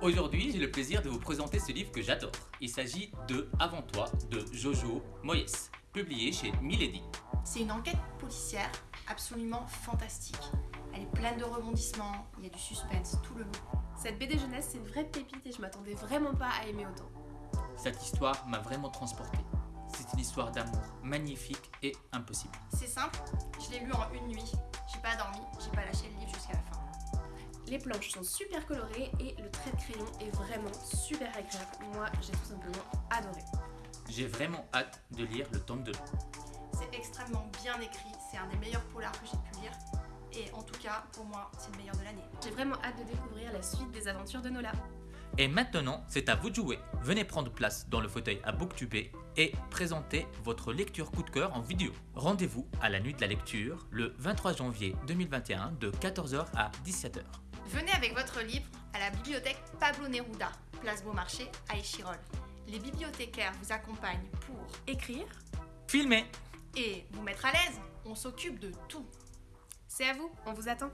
Aujourd'hui, j'ai le plaisir de vous présenter ce livre que j'adore. Il s'agit de Avant toi de Jojo Moyes, publié chez Milady. C'est une enquête policière absolument fantastique. Elle est pleine de rebondissements, il y a du suspense tout le long. Cette BD jeunesse, c'est une vraie pépite et je m'attendais vraiment pas à aimer autant. Cette histoire m'a vraiment transporté. C'est une histoire d'amour magnifique et impossible. C'est simple, je l'ai lu en une nuit. J'ai pas dormi, j'ai pas lâché le livre jusqu'à la fin. Les planches sont super colorées et le trait de crayon est vraiment super agréable. Moi, j'ai tout simplement adoré. J'ai vraiment hâte de lire le tome 2. C'est extrêmement bien écrit, c'est un des meilleurs polars que j'ai pu lire. Et en tout cas, pour moi, c'est le meilleur de l'année. J'ai vraiment hâte de découvrir la suite des aventures de Nola. Et maintenant, c'est à vous de jouer. Venez prendre place dans le fauteuil à Booktube et présenter votre lecture coup de cœur en vidéo. Rendez-vous à la nuit de la lecture le 23 janvier 2021 de 14h à 17h. Venez avec votre livre à la bibliothèque Pablo Neruda, place Beaumarchais à Échirol. Les bibliothécaires vous accompagnent pour Écrire Filmer et vous mettre à l'aise. On s'occupe de tout. C'est à vous, on vous attend.